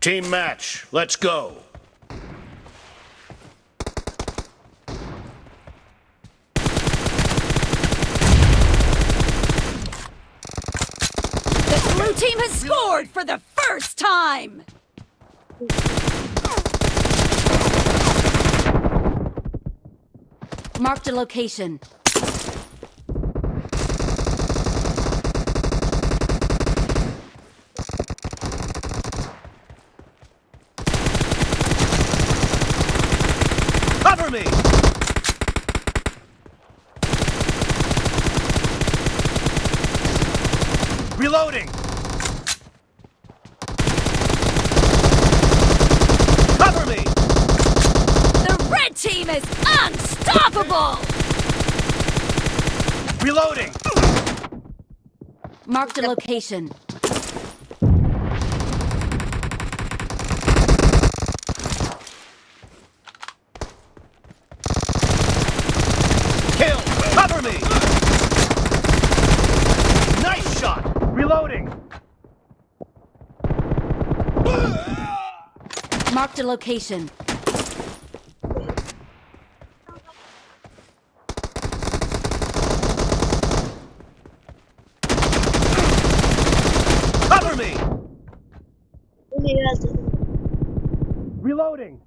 Team match, let's go. The blue team has scored for the first time! Marked a location. Cover me! Reloading! Cover me! The red team is unstoppable! Reloading! Marked a location. Kill! Cover me! Nice shot! Reloading! Marked a location. Cover me! Reloading!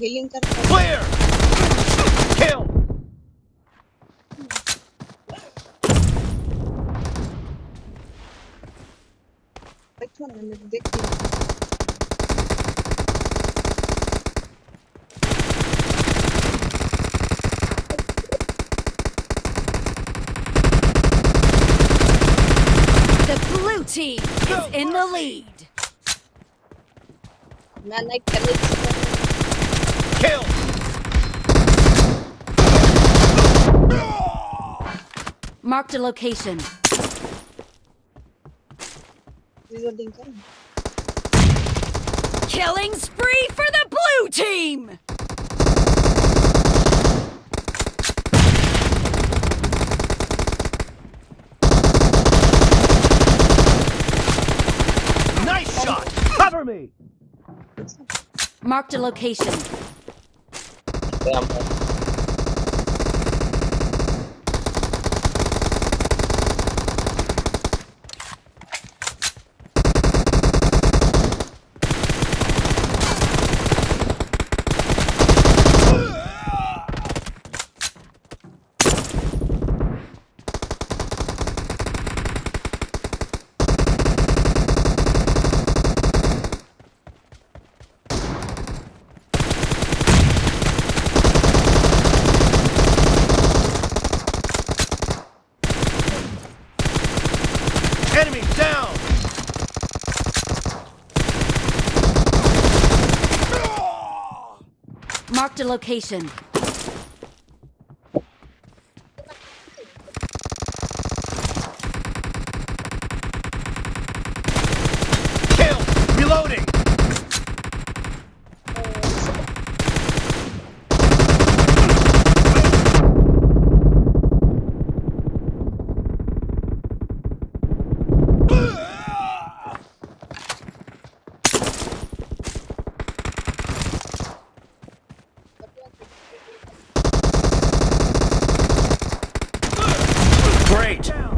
Healing कर Clear! Kill! Which one? Team is in the lead. Man, I Kill! Marked a location. Killing spree for the blue team! Nice shot! Cover me! Marked a location. Enemy Marked a location. Kill! Reloading! Great!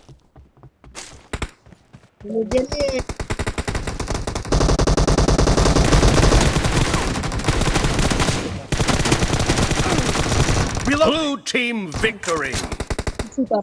kemudiannya Blue team victory. Super.